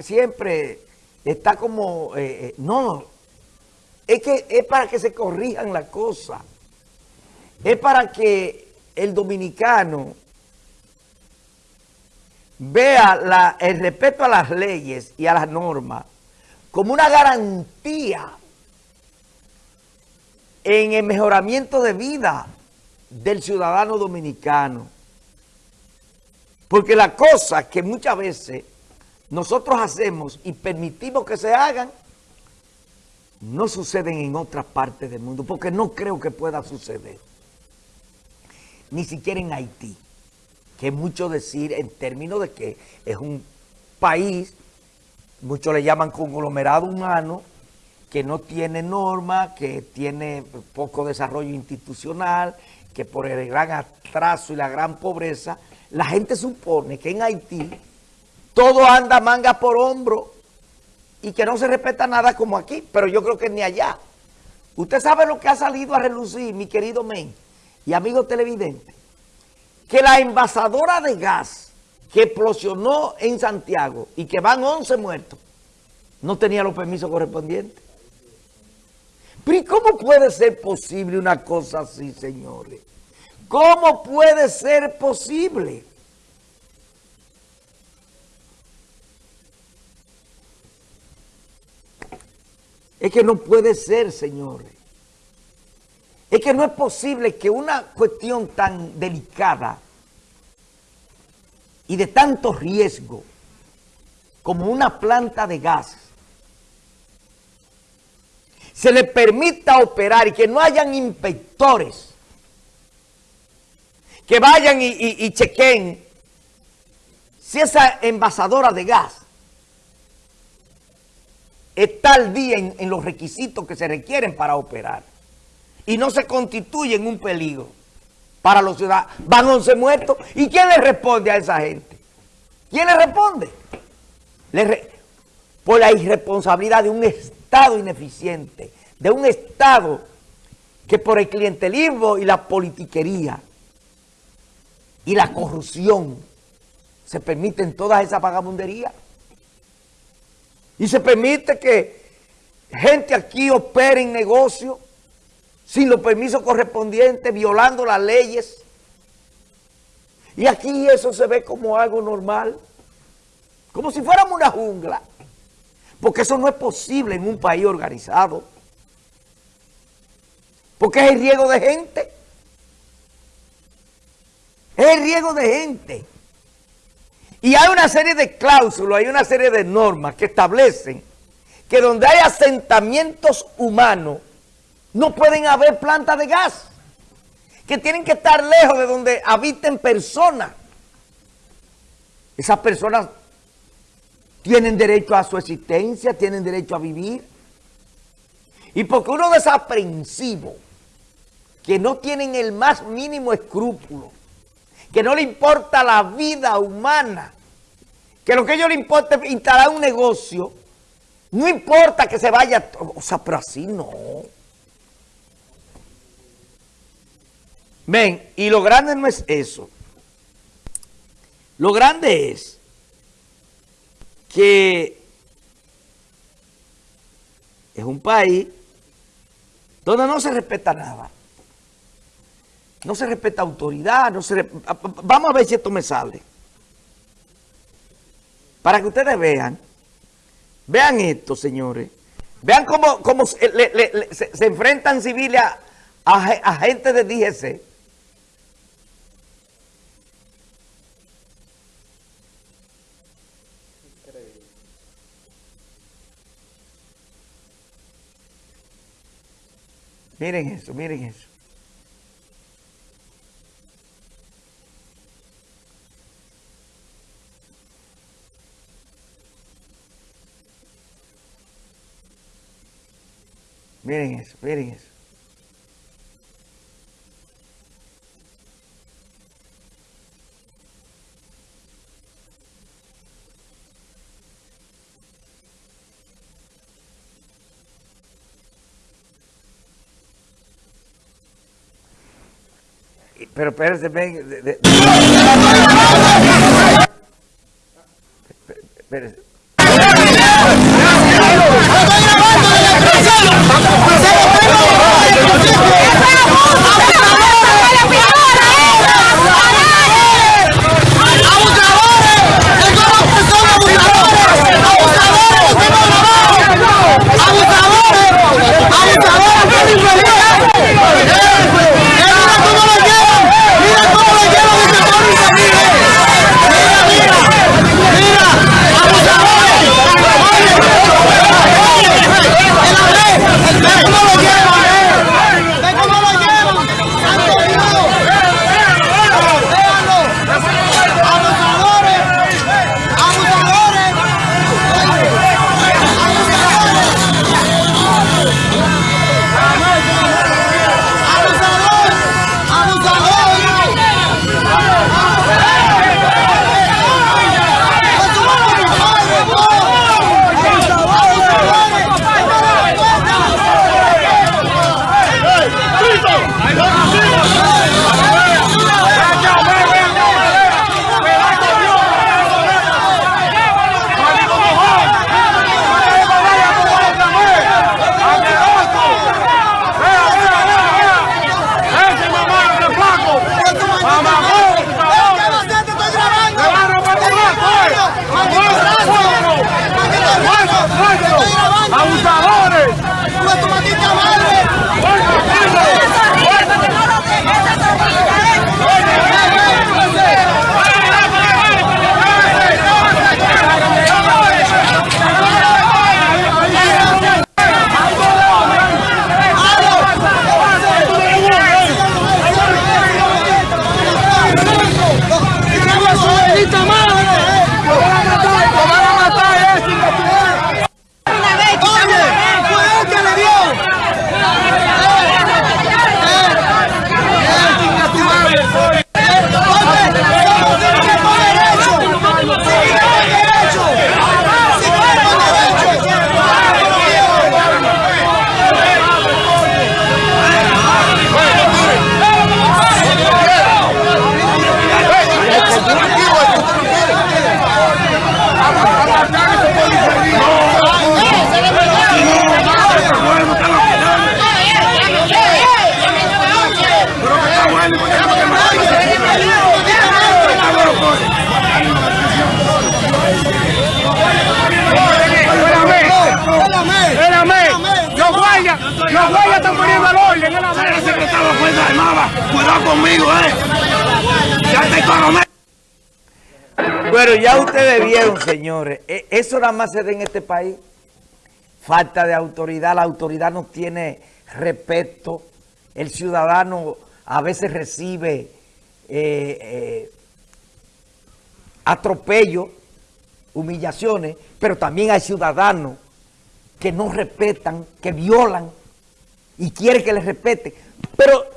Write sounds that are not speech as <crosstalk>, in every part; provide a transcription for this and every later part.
siempre está como, eh, eh, no, es que es para que se corrijan las cosas, es para que el dominicano vea el respeto a las leyes y a las normas como una garantía en el mejoramiento de vida del ciudadano dominicano. Porque la cosa que muchas veces nosotros hacemos y permitimos que se hagan, no suceden en otras partes del mundo, porque no creo que pueda suceder. Ni siquiera en Haití, que es mucho decir en términos de que es un país, muchos le llaman conglomerado humano, que no tiene norma, que tiene poco desarrollo institucional, que por el gran atraso y la gran pobreza, la gente supone que en Haití todo anda manga por hombro y que no se respeta nada como aquí, pero yo creo que ni allá. Usted sabe lo que ha salido a relucir, mi querido Men y amigo televidente, que la envasadora de gas que explosionó en Santiago y que van 11 muertos, no tenía los permisos correspondientes. Pero ¿y cómo puede ser posible una cosa así, señores? ¿Cómo puede ser posible? Es que no puede ser, señores. Es que no es posible que una cuestión tan delicada y de tanto riesgo como una planta de gas se le permita operar y que no hayan inspectores que vayan y, chequen si esa envasadora de gas está al día en, los requisitos que se requieren para operar y no se constituye en un peligro para los ciudadanos. Van 11 muertos. ¿Y quién le responde a esa gente? ¿Quién le responde? por la irresponsabilidad de un Estado ineficiente, de un Estado que por el clientelismo y la politiquería y la corrupción se permiten todas esas vagabunderías. Y se permite que gente aquí opere en negocio sin los permisos correspondientes, violando las leyes. Y aquí eso se ve como algo normal, como si fuéramos una jungla. Porque eso no es posible en un país organizado. Porque es el riego de gente. Es el riego de gente. Y hay una serie de cláusulas, hay una serie de normas que establecen que donde hay asentamientos humanos no pueden haber plantas de gas, que tienen que estar lejos de donde habiten personas. Esas personas tienen derecho a su existencia, tienen derecho a vivir. Y porque uno desaprensivo, que no tienen el más mínimo escrúpulo, que no le importa la vida humana, que lo que ellos les importa es instalar un negocio, no importa que se vaya, o sea, pero así no. Ven, y lo grande no es eso. Lo grande es que es un país donde no se respeta nada. No se respeta autoridad, no se vamos a ver si esto me sale. Para que ustedes vean, vean esto, señores. Vean cómo, se, enfrentan civiles a, a, gente de DGC. Miren eso, miren eso. Miren eso, miren eso. Pero espérense, ven. De, de, <laughs> espérense. Eh. Bueno, ya ustedes vieron, señores, e- eso nada más se da en este país. Falta de autoridad, la autoridad no tiene respeto. El ciudadano a veces recibe eh, eh, atropello, humillaciones, pero también hay ciudadanos que no respetan, que violan y quieren que les respeten. Pero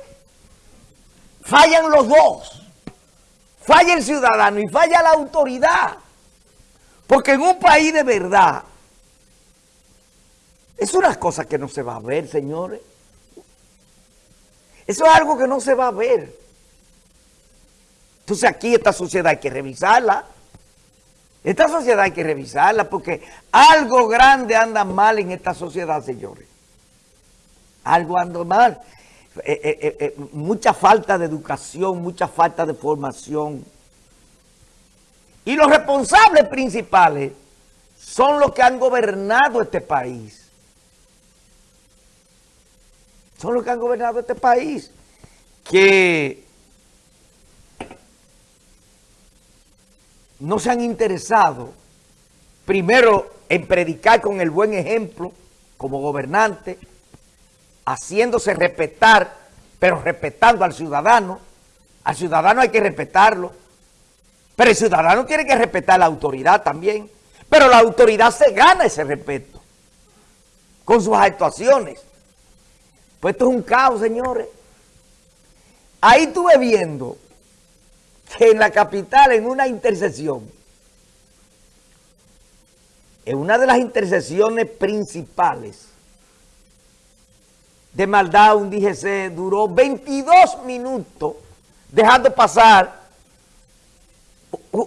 fallan los dos. Falla el ciudadano y falla la autoridad. Porque en un país de verdad, es una cosa que no se va a ver, señores. Eso es algo que no se va a ver. Entonces aquí esta sociedad hay que revisarla. Esta sociedad hay que revisarla porque algo grande anda mal en esta sociedad, señores. Algo anda mal. Eh, eh, eh, eh, mucha falta de educación, mucha falta de formación. Y los responsables principales son los que han gobernado este país. Son los que han gobernado este país. Que no se han interesado, primero, en predicar con el buen ejemplo, como gobernante, haciéndose respetar, pero respetando al ciudadano. Al ciudadano hay que respetarlo. Pero el ciudadano tiene que respetar a la autoridad también. Pero la autoridad se gana ese respeto con sus actuaciones. Pues esto es un caos, señores. Ahí estuve viendo que en la capital, en una intersección, en una de las intersecciones principales de maldad, un DGC duró 22 minutos dejando pasar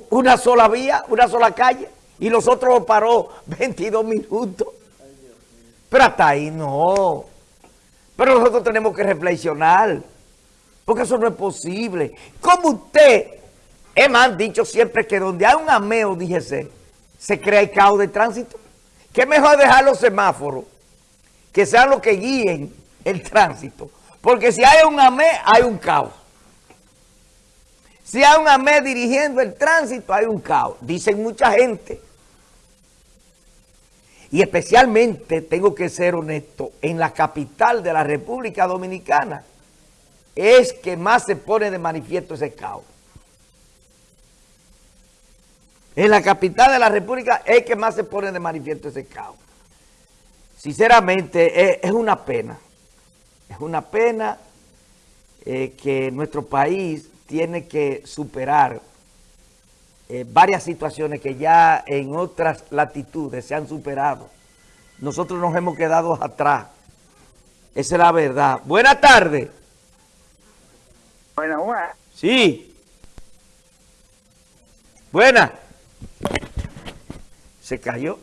una sola vía, una sola calle, Y los otros lo paró 22 minutos. Pero hasta ahí no. Pero nosotros tenemos que reflexionar. Porque eso no es posible. Como usted, es más, dicho siempre que donde hay un ameo, díjese, se crea el caos de tránsito. Que mejor dejar los semáforos, que sean los que guíen el tránsito. Porque si hay un amé, hay un caos. Si hay un AME dirigiendo el tránsito, hay un caos. Dicen mucha gente. Y especialmente, tengo que ser honesto, en la capital de la República Dominicana es que más se pone de manifiesto ese caos. En la capital de la República es que más se pone de manifiesto ese caos. Sinceramente, es, una pena. Es una pena eh, que nuestro país tiene que superar eh, varias situaciones que ya en otras latitudes se han superado. Nosotros nos hemos quedado atrás. Esa es la verdad. Buenas tardes. Buenas. Sí. Buenas. Se cayó.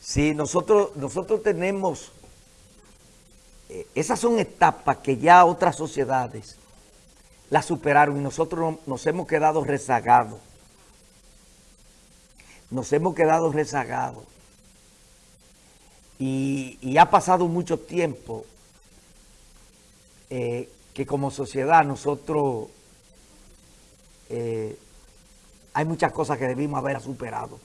Sí, nosotros, nosotros tenemos... Eh, esas son etapas que ya otras sociedades las superaron y nosotros nos hemos quedado rezagados. Nos hemos quedado rezagados. Y, ha pasado mucho tiempo eh, que como sociedad nosotros... Eh, hay muchas cosas que debimos haber superado.